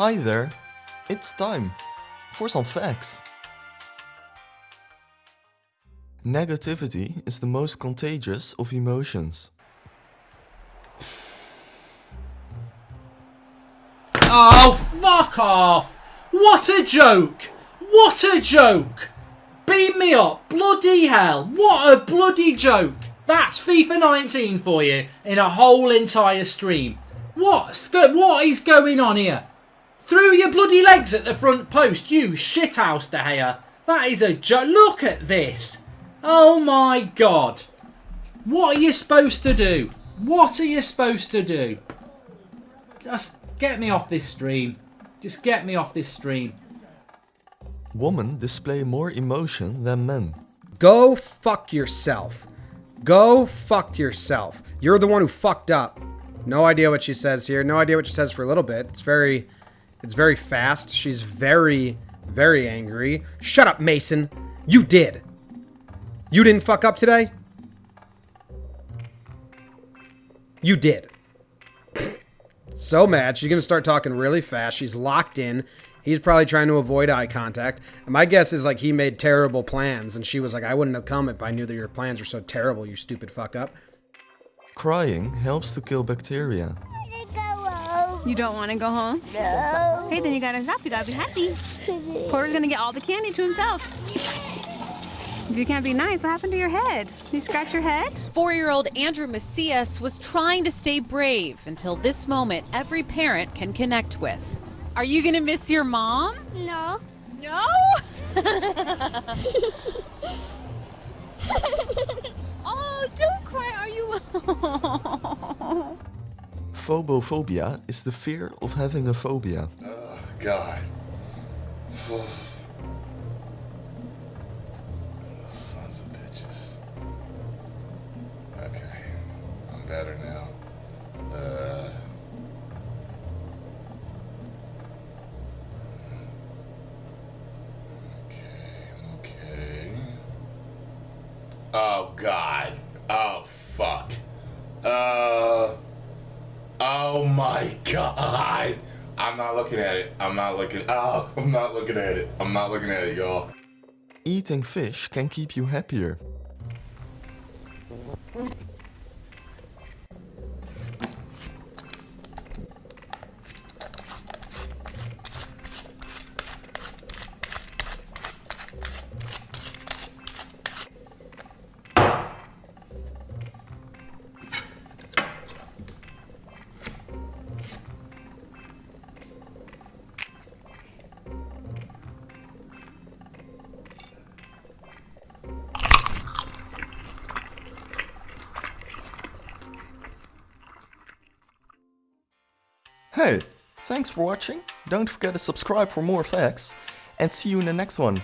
Hi there, it's time for some facts. Negativity is the most contagious of emotions. Oh, fuck off! What a joke! What a joke! Beam me up! Bloody hell! What a bloody joke! That's FIFA 19 for you in a whole entire stream. What's go- what is going on here? Through your bloody legs at the front post, you shithouse De Gea. That is a joke. Look at this. Oh my god. What are you supposed to do? What are you supposed to do? Just get me off this stream. Just get me off this stream. Women display more emotion than men. Go fuck yourself. Go fuck yourself. You're the one who fucked up. No idea what she says here. No idea what she says for a little bit. It's very it's very fast. She's very very angry. Shut up, Mason. You did. You didn't fuck up today? You did. so mad. She's going to start talking really fast. She's locked in. He's probably trying to avoid eye contact. And my guess is like he made terrible plans and she was like, I wouldn't have come if I knew that your plans were so terrible, you stupid fuck up. Crying helps to kill bacteria. You don't want to go home? No. Hey, then you gotta stop. You gotta be happy. Porter's gonna get all the candy to himself. If you can't be nice, what happened to your head? You scratch your head? Four-year-old Andrew Macias was trying to stay brave until this moment every parent can connect with. Are you gonna miss your mom? No. No? oh, don't cry, are you? Phobophobia is the fear of having a phobia. Oh, God. Sons of bitches. Okay. I'm better now. Uh. Okay, okay. Oh, God. Oh my god! I'm not looking at it. I'm not looking. Oh, I'm not looking at it. I'm not looking at it, y'all. Eating fish can keep you happier. Hey, thanks for watching. Don't forget to subscribe for more facts and see you in the next one.